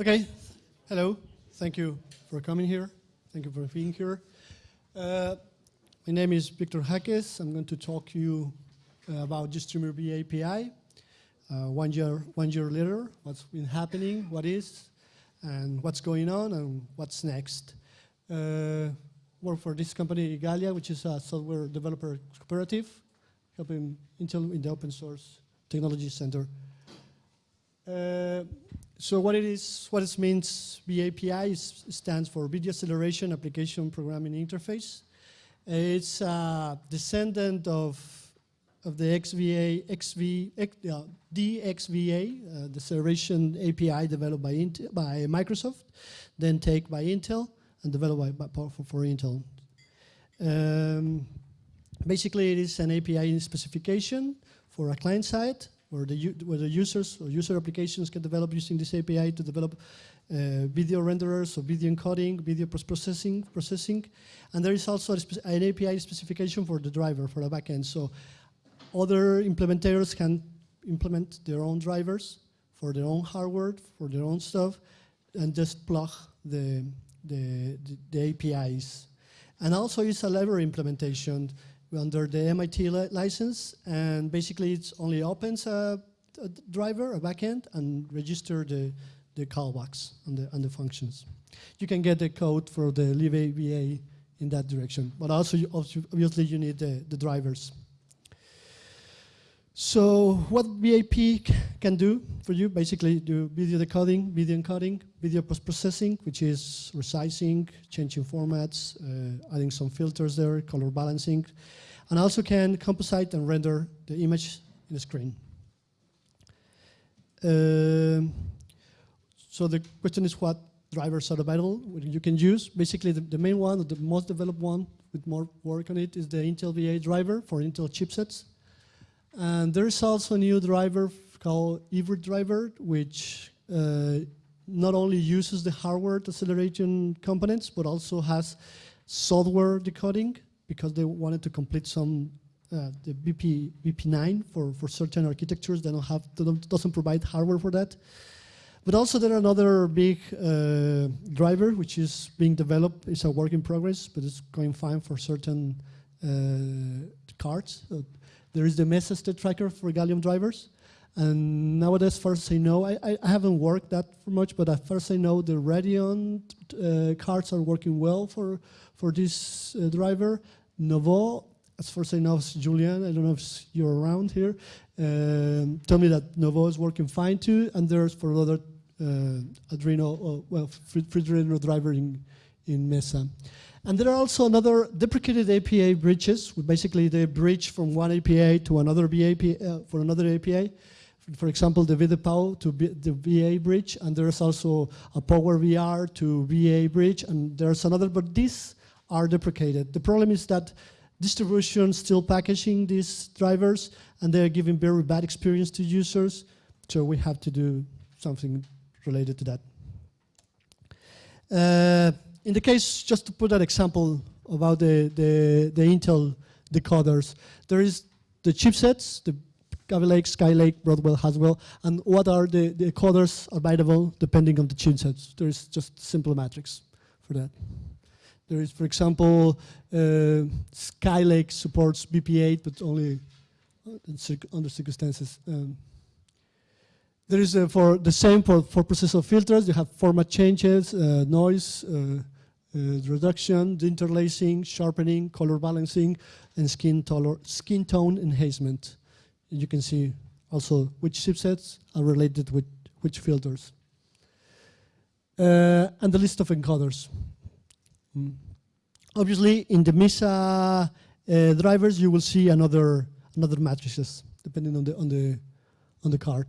Okay, hello. Thank you for coming here. Thank you for being here. Uh, my name is Victor Jáquez. I'm going to talk to you uh, about V API. Uh, one year, one year later, what's been happening, what is, and what's going on, and what's next. Uh, work for this company, Igalia, which is a software developer cooperative, helping Intel in the open source technology center. So what it is, what it means, VAPI is, stands for Video Acceleration Application Programming Interface. It's a descendant of, of the XVA, XV, X, uh, DXVA, uh, the acceleration API developed by, Intel, by Microsoft, then taken by Intel and developed by, by for, for Intel. Um, basically, it is an API specification for a client side where the, where the users or user applications can develop using this API to develop uh, video renderers or video encoding, video processing, processing. And there is also an API specification for the driver, for the backend. So other implementators can implement their own drivers for their own hardware, for their own stuff, and just plug the, the, the, the APIs. And also it's a library implementation under the MIT li license, and basically it only opens a, a, driver, a backend, and register the, the callbacks and the, and the functions. You can get the code for the libva in that direction, but also you, obviously you need the, the drivers. So what VAP can do for you, basically do video decoding, video encoding, video post-processing, which is resizing, changing formats, uh, adding some filters there, color balancing, and also can composite and render the image in the screen. Um, so the question is what drivers are available you can use. Basically the, the main one, the most developed one with more work on it is the Intel VA driver for Intel chipsets. And there is also a new driver called Evert driver, which uh, not only uses the hardware acceleration components, but also has software decoding because they wanted to complete some uh, the VP VP9 for for certain architectures. They don't have doesn't provide hardware for that. But also there are another big uh, driver which is being developed. It's a work in progress, but it's going fine for certain uh, cards. There is the state tracker for Gallium drivers. And nowadays, first I know, I, I haven't worked that much, but at first I know the Radeon uh, cards are working well for, for this uh, driver. Nouveau, as far as I know, Julian, I don't know if you're around here, um, tell me that Nouveau is working fine too, and there's for other uh, Arduino, uh, well, Arduino driver in, in Mesa. And there are also another deprecated API bridges, basically they bridge from one API to another API, uh, for another API. For example, the VDPAU to B the VA bridge, and there's also a Power VR to VA bridge, and there's another, but these are deprecated. The problem is that distribution still packaging these drivers, and they're giving very bad experience to users, so we have to do something related to that. Uh, in the case, just to put an example about the, the, the Intel decoders, there is the chipsets, the Kaby Lake, Skylake, Broadwell, Haswell, and what are the, the decoders available depending on the chipsets. There is just simple matrix for that. There is, for example, uh, Skylake supports VP8, but only under circumstances. Um, there is uh, for the same for, for processor filters, you have format changes, uh, noise, uh, uh, reduction, interlacing, sharpening, color balancing, and skin, skin tone enhancement. You can see also which chipsets are related with which filters. Uh, and the list of encoders. Mm. Obviously, in the Mesa uh, drivers, you will see another another matrices depending on the on the on the card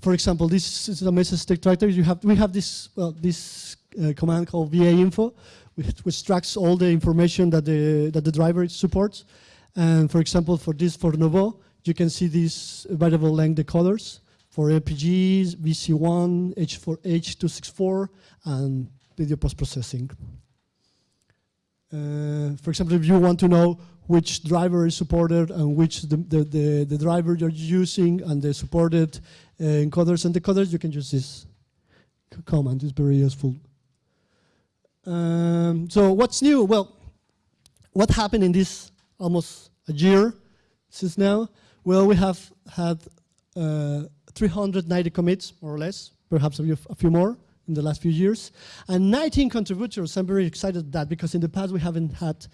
for example, this is a Mesa state tracker. You have we have this well this uh, command called VA info, which, which tracks all the information that the that the driver supports. And for example, for this for Nouveau, you can see these variable length decoders for APGs, VC1, H4, H264, and video post-processing. Uh, for example, if you want to know which driver is supported and which the, the, the, the driver you're using and the supported uh, encoders and decoders, you can use this command It's very useful. Um, so what's new? Well, what happened in this almost a year since now? Well, we have had uh, 390 commits, more or less, perhaps a few, a few, more in the last few years, and 19 contributors. I'm very excited that because in the past we haven't had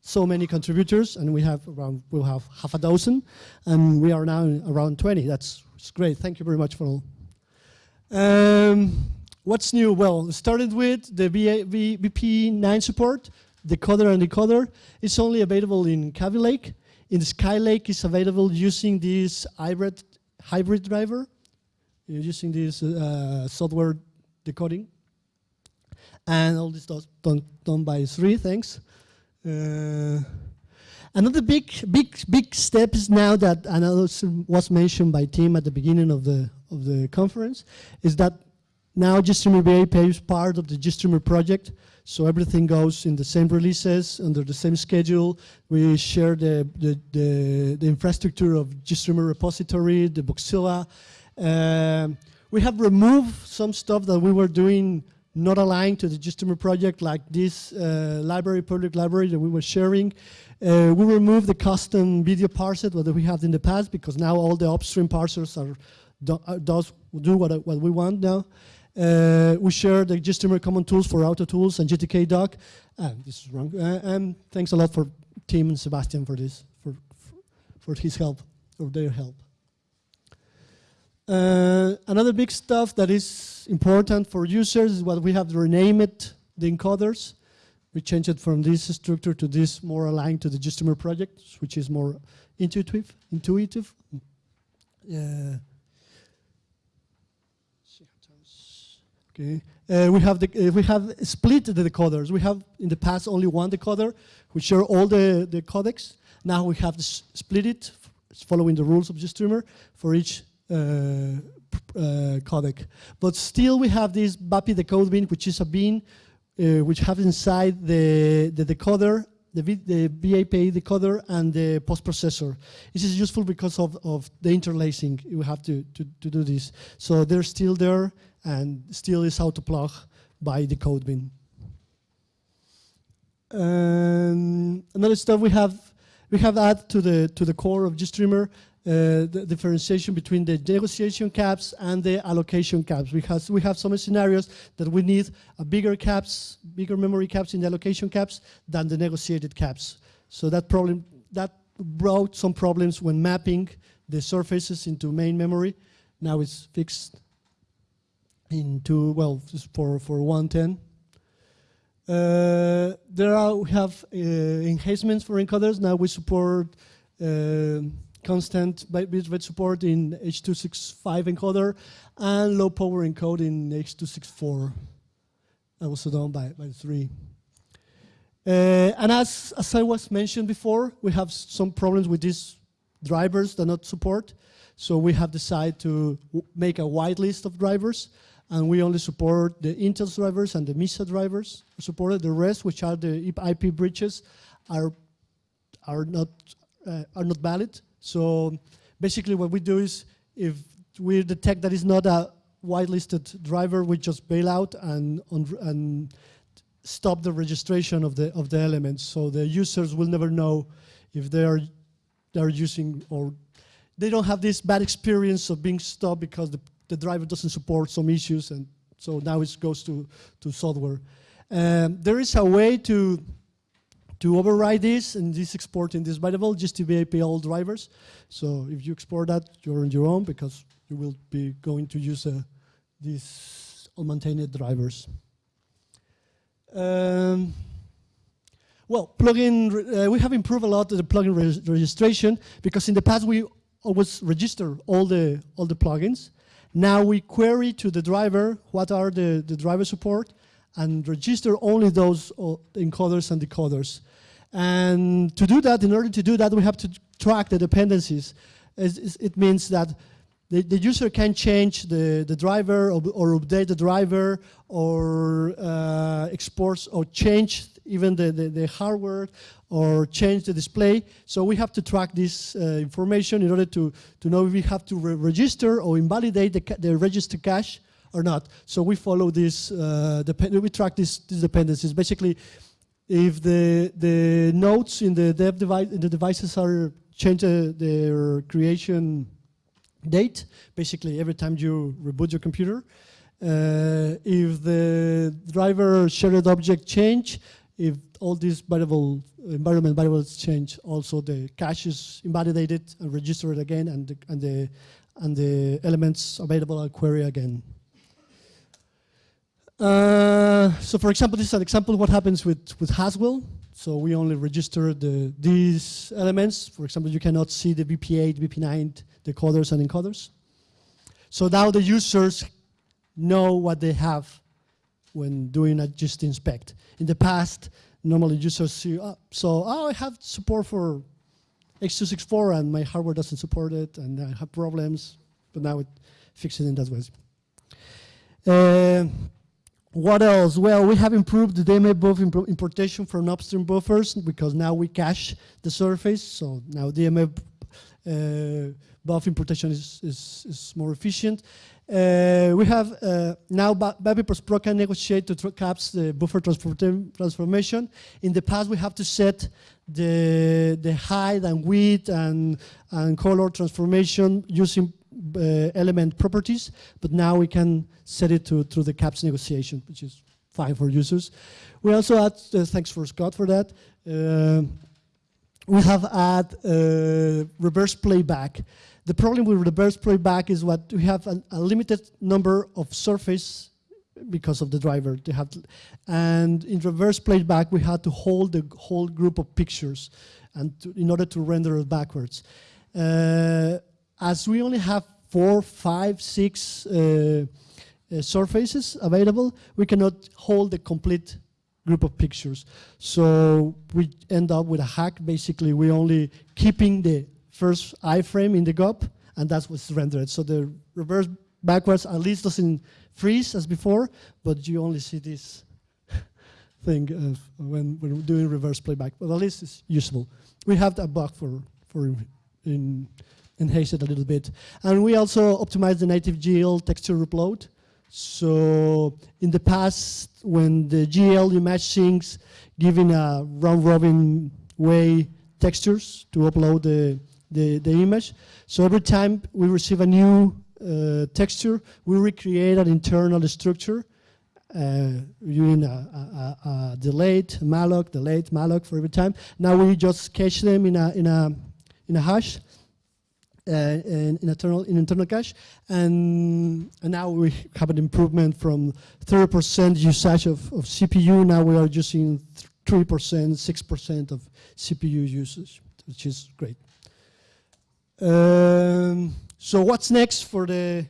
so many contributors, and we have around we'll have half a dozen, and we are now around 20. That's great. Thank you very much for all. Um, what's new? Well, started with the VP9 support, decoder and decoder. It's only available in Kaby Lake. In Skylake, it's available using this hybrid hybrid driver, using this uh, software decoding. And all this does done, done by three things. Uh, another big, big, big step is now that, and was mentioned by Tim at the beginning of the of the conference, is that now GStreamer VAAPI is part of the GStreamer project. So everything goes in the same releases, under the same schedule. We share the, the, the, the infrastructure of GStreamer repository, the Bugzilla. Um, we have removed some stuff that we were doing not aligned to the GStreamer project, like this uh, library, public library that we were sharing. Uh, we removed the custom video parser that we had in the past because now all the upstream parsers are do, uh, does do what, what we want now. Uh, we share the GStreamer common tools for auto tools and GTK doc. Uh, this is wrong. Uh, and thanks a lot for Tim and Sebastian for this, for, for his help, or their help. Uh, another big stuff that is important for users is what we have renamed the encoders. We changed it from this structure to this more aligned to the GStreamer project, which is more intuitive. Intuitive. Uh, Okay. Uh, we have the uh, we have split the decoders. We have in the past only one decoder, which share all the the codecs. Now we have split it, following the rules of GStreamer for each codec. But still, we have this VAAPI decode bin, which is a bin uh, which have inside the the decoder the, the VAAPI decoder and the post-processor. This is useful because of, of the interlacing. You have to, to, to do this. So they're still there and still is how to plug by the code bin. Um, another stuff we have we have added to the to the core of GStreamer uh, the differentiation between the negotiation caps and the allocation caps. We have, we have some scenarios that we need a bigger caps, bigger memory caps in the allocation caps than the negotiated caps. So that problem, that brought some problems when mapping the surfaces into main memory. Now it's fixed into, well, for, for 110. Uh, there are, we have uh, enhancements for encoders. Now we support uh, constant bitrate support in H.265 encoder and low power encode in H.264. That was done by, by three. Uh, and as, as I was mentioned before, we have some problems with these drivers that not support. So we have decided to make a wide list of drivers and we only support the Intel drivers and the Mesa drivers supported. The rest, which are the IP bridges, are are not uh, are not valid. So basically what we do is if we detect that it's not a whitelisted driver, we just bail out and, and stop the registration of the, of the elements. So the users will never know if they are, they are using or they don't have this bad experience of being stopped because the, the driver doesn't support some issues and so now it goes to, to software. Um, there is a way to to override this and this exporting this variable just to be all drivers. So if you export that, you're on your own because you will be going to use uh, these unmaintained drivers. Um, well, plugin, uh, we have improved a lot the plugin re registration because in the past we always register all the all the plugins. Now we query to the driver what are the, the driver support and register only those uh, encoders and decoders. And to do that, in order to do that, we have to track the dependencies. It means that the, the user can change the, the driver or, or update the driver or uh, exports or change even the, the, the, hardware or change the display. So we have to track this uh, information in order to, to know if we have to re register or invalidate the, the register cache or not. So we follow this, uh, we track this, these dependencies. Basically, if the the nodes in the dev device in the devices are change uh, their creation date, basically every time you reboot your computer, uh, if the driver shared object change, if all these variable environment variables change, also the cache is invalidated and registered again, and the, and the and the elements available are query again. Uh, so for example, this is an example of what happens with, with Haswell. So we only register the, these elements. For example, you cannot see the VP8, VP9 decoders and encoders. So now the users know what they have when doing a just inspect. In the past, normally users see, oh, so oh, I have support for X264 and my hardware doesn't support it and I have problems, but now it fixes it in that way. Uh, what else? Well, we have improved the DMA buff imp importation from upstream buffers because now we cache the surface. So now DMA uh, buff importation is, is, is more efficient. Uh, we have uh, now VAAPI Pro can negotiate to caps the buffer transformation. In the past, we have to set the the height and width and and color transformation using element properties, but now we can set it to through the caps negotiation, which is fine for users. We also add, uh, thanks for Scott for that. Uh, we have add uh, reverse playback. The problem with reverse playback is what we have an, a limited number of surface because of the driver. They have to, and in reverse playback, we had to hold the whole group of pictures and to, in order to render it backwards. Uh, as we only have four, five, six uh, uh, surfaces available, we cannot hold the complete group of pictures. So we end up with a hack. Basically, we only keeping the first iframe in the GOP, and that's what's rendered. So the reverse backwards at least doesn't freeze as before, but you only see this thing when we're doing reverse playback. But at least it's useful. We have that bug for, for in, enhance it a little bit. And we also optimize the native GL texture upload. So in the past, when the GL image sinks, giving a round robin way textures to upload the the, the image. So every time we receive a new uh, texture, we recreate an internal structure uh, using a, a, a, delayed malloc, delayed malloc for every time. Now we just cache them in a in a in a hash, in, in internal in internal cache, and and now we have an improvement from 30% usage of, of CPU. Now we are using 3%, 6% of CPU usage, which is great. Um, so what's next for the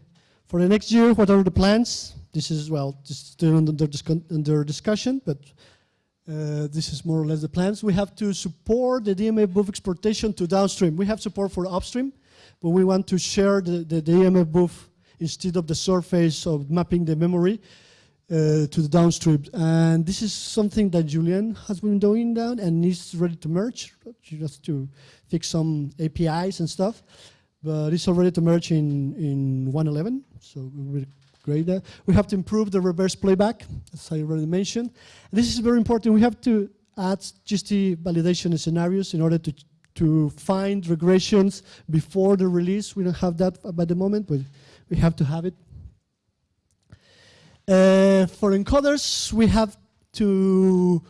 for the next year? What are the plans? This is well, just still under, under discussion, but uh, this is more or less the plans. We have to support the DMA buff exportation to downstream. We have support for upstream, but we want to share the, the DMA buff instead of the surface of mapping the memory uh, to the downstream. And this is something that Julian has been doing down and is ready to merge, just to fix some APIs and stuff. But it's already to merge in, in 1.11, so we're great there. We have to improve the reverse playback, as I already mentioned. This is very important. We have to add GST validation scenarios in order to to find regressions before the release. We don't have that by the moment, but we have to have it. Uh, for encoders, we have to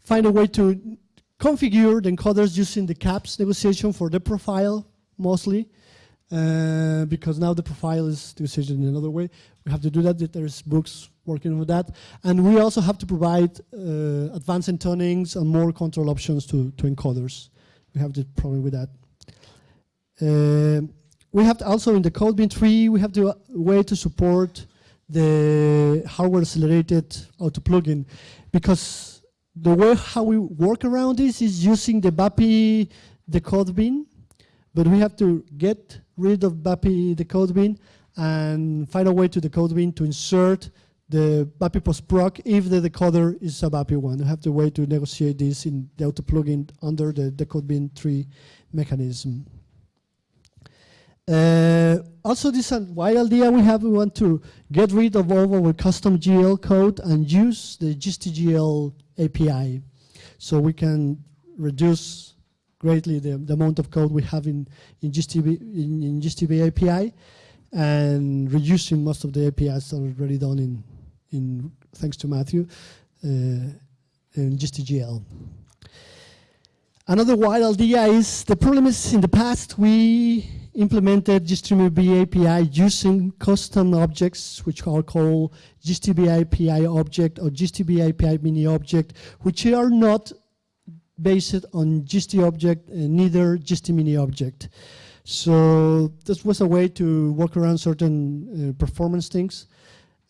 find a way to configure the encoders using the caps negotiation for the profile mostly, uh, because now the profile is negotiated in another way. We have to do that. There's books working with that. And we also have to provide uh, advanced intonings and more control options to, to encoders. We have the problem with that. Uh, we have also in the CodeBeam tree, we have the way to support the hardware accelerated auto plugin because the way how we work around this is using the VAAPI decode bin, but we have to get rid of VAAPI decode bin and find a way to decode bin to insert the VAAPI post proc if the decoder is a VAAPI one. We have to wait to negotiate this in the auto plugin under the decode bin tree mechanism. Uh, also this wide idea we have, we want to get rid of all our custom GL code and use the GSTGL API. So we can reduce greatly the, the amount of code we have in, in, GSTB, in, in GST VAAPI and reducing most of the APIs already done in, in thanks to Matthew, uh, in GSTGL. Another wild idea is the problem is in the past we implemented GStreamer VAAPI using custom objects which are called GST VAAPI object or GST VAAPI mini object which are not based on GST object and neither GST mini object. So this was a way to work around certain uh, performance things.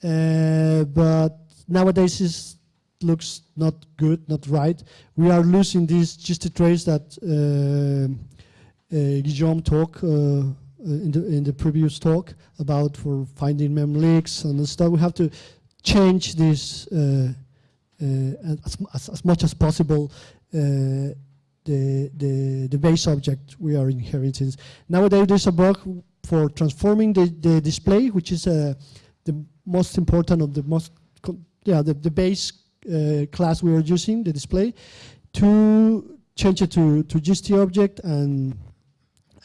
Uh, but nowadays it looks not good, not right. We are losing these GST trace that uh, uh, Guillaume talked uh, uh, in the in the previous talk about for finding mem leaks and stuff. We have to change this as, as, as much as possible the, the, the base object we are inheriting. Nowadays there's a bug for transforming the, the display, which is uh, the most important of the most, yeah, the, the base uh, class we are using, the display, to change it to, to GST object and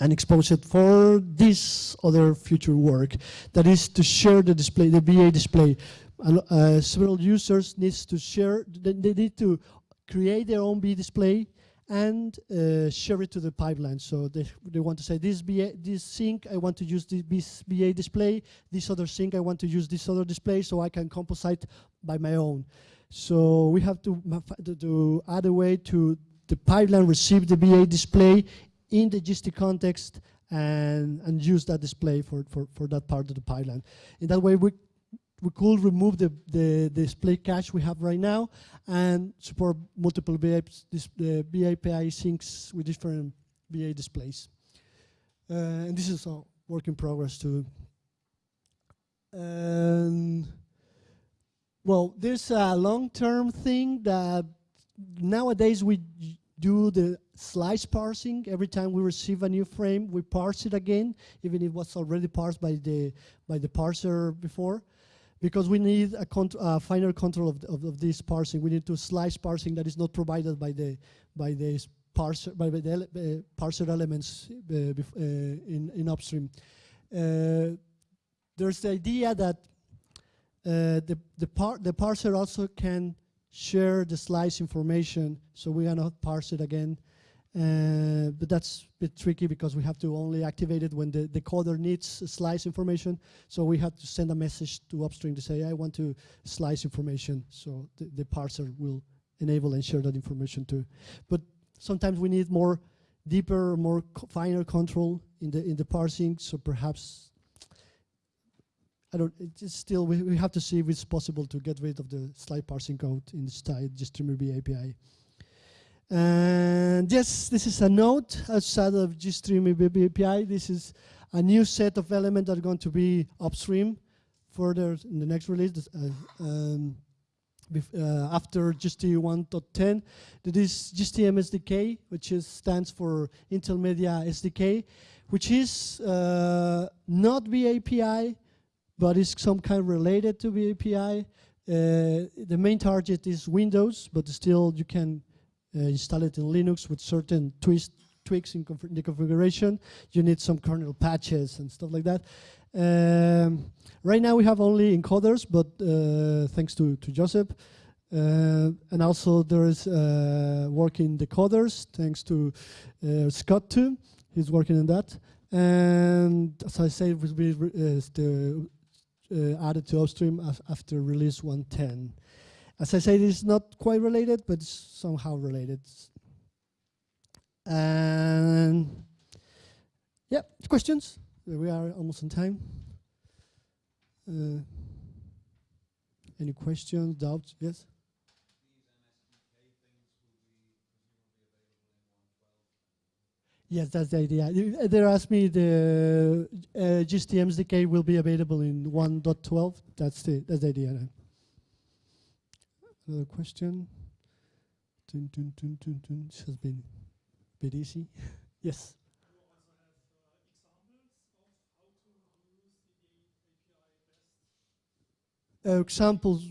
and expose it for this other future work. That is to share the display the VA display. And uh, several users needs to share they, they need to create their own B display and uh, share it to the pipeline. So they, they want to say this BA, this sink, I want to use this VA display, this other sink, I want to use this other display so I can composite by my own. So we have to, to add a way to the pipeline receive the VA display in the GST context and, and use that display for, for, for that part of the pipeline. In that way, we we could remove the, the, the display cache we have right now and support multiple BA, this, the VAAPI sinks with different VA displays. Uh, and this is a work in progress too. And well, there's a long-term thing that nowadays we do the slice parsing. Every time we receive a new frame, we parse it again, even if it was already parsed by the by the parser before because we need a uh, finer control of, of, of, this parsing. We need to slice parsing that is not provided by the by the parser by the ele uh, parser elements uh, uh, in in upstream. Uh, there's the idea that the the par the parser also can share the slice information, so we are not parse it again uh, but that's a bit tricky because we have to only activate it when the, the coder needs slice information. So we have to send a message to upstream to say, I want to slice information. So the, the parser will enable and share that information too. But sometimes we need more deeper, more co finer control in the in the parsing. So perhaps I don't. It's still we, we have to see if it's possible to get rid of the slice parsing code in the style GStreamer VAAPI. And yes, this is a node outside of GStream API. This is a new set of elements that are going to be upstream further in the next release. Uh, um, uh, after GST 1.10, that is GSTM SDK, which is, stands for Intel Media SDK, which is uh, not VAPI, but is some kind related to VAPI. Uh, the main target is Windows, but still you can install it in Linux with certain twist, tweaks in the configuration. You need some kernel patches and stuff like that. Um, right now we have only encoders, but uh, thanks to, to Joseph. Uh, and also there is uh, working decoders, thanks to uh, Scott too. He's working on that. And as I said, it will be uh, added to upstream after release 110. As I said, it's not quite related, but somehow related. And yeah, questions? We are almost on time. Uh, any questions, doubts? Yes? Yes, that's the idea. They asked me the uh, GSTM SDK will be available in 1.12. That's the that's the idea. Another question. Dun, dun, dun, dun, dun. This has been a bit easy. yes. Uh, examples.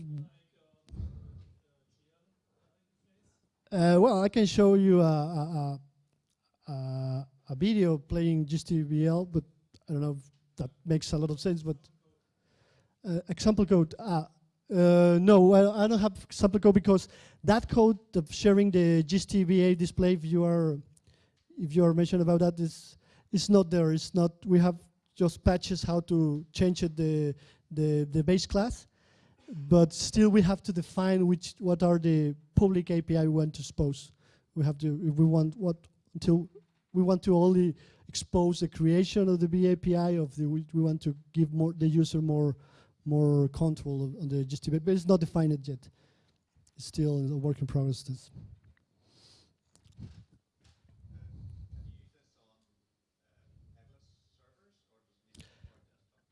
Uh, well, I can show you a, a, a, a video playing GTBL, but I don't know if that makes a lot of sense. But uh, example code. Uh, uh, no, well, I don't have sample code because that code of sharing the GSTBA display, if you are, if you are mentioned about that, is is not there. It's not. We have just patches how to change it the the the base class, but still we have to define which what are the public API we want to expose. We have to if we want what until we want to only expose the creation of the VAAPI of the we want to give more the user more more control on the GSTB, but it's not defined yet. It's still a work in progress. This.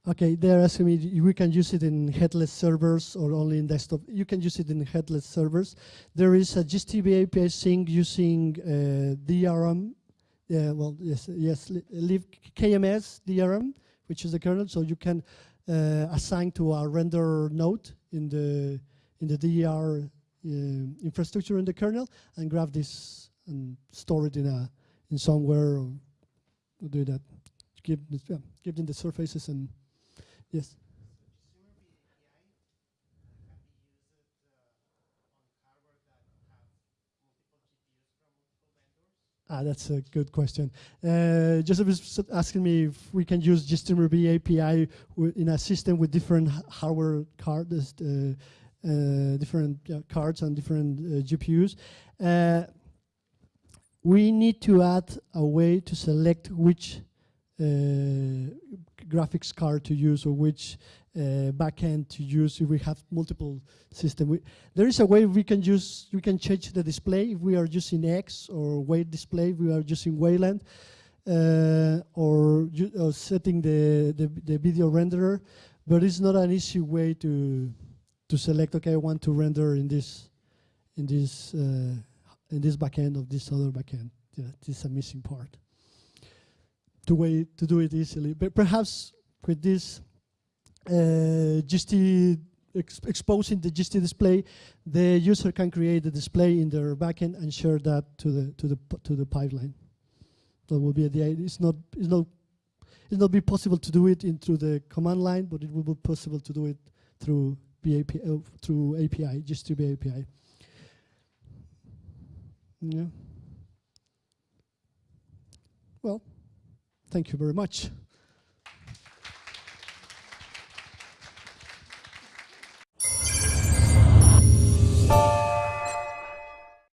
Okay, they're asking me, we can use it in headless servers or only in desktop. You can use it in headless servers. There is a GST VAAPI sink using uh, DRM, uh, well, yes, yes, live KMS DRM, which is the kernel, so you can uh, assign to a render node in the in the DR uh, infrastructure in the kernel and grab this and store it in a in somewhere or do that. Give yeah, give them the surfaces and Yes. Ah, that's a good question. Uh, Joseph is asking me if we can use GStreamer VAAPI in a system with different hardware cards, uh, uh, different cards and different uh, GPUs. Uh, we need to add a way to select which uh, graphics card to use or which uh, backend to use if we have multiple systems. There is a way we can use, we can change the display if we are using X or weight display, if we are using Wayland, uh, or, or, setting the, the, the, video renderer, but it's not an easy way to to select, okay, I want to render in this in this uh, in this backend of this other backend. Yeah, this is a missing part to way to do it easily. But perhaps with this GST ex exposing the GST display, the user can create the display in their backend and share that to the to the to the pipeline. That will be the idea. It's not it's not it's not be possible to do it in through the command line, but it will be possible to do it through BAP uh, through API, GST API. Yeah. Well. Thank you very much. Bye.